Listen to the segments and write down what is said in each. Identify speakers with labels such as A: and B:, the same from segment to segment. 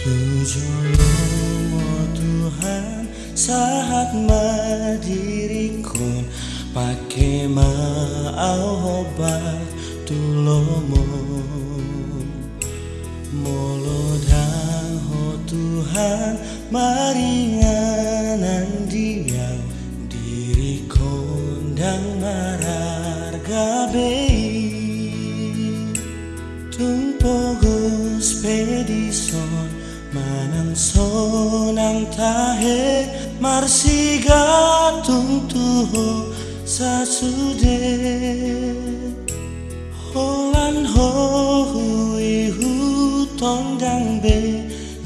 A: Tujolomo Tuhan saat madirikon pakai mau obat tulomo Molodang ho Tuhan maringanan dia. Diri kondang marar gabei Tumpogos pedison sonang tahe marsiga tungtuho sasude. Holan ho hui hu tondang be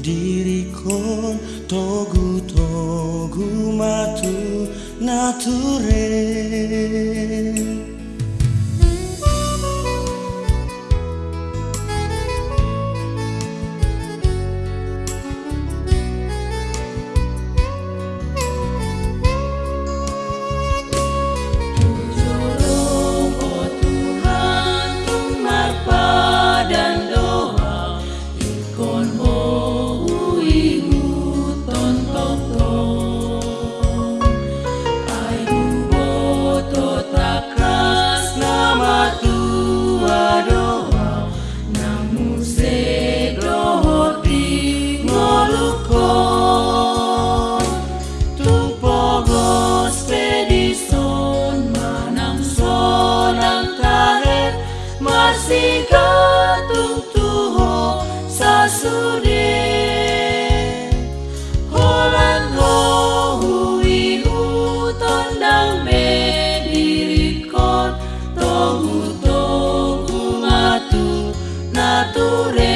A: diri kon togu togu matu nature
B: tu.